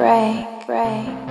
break, break.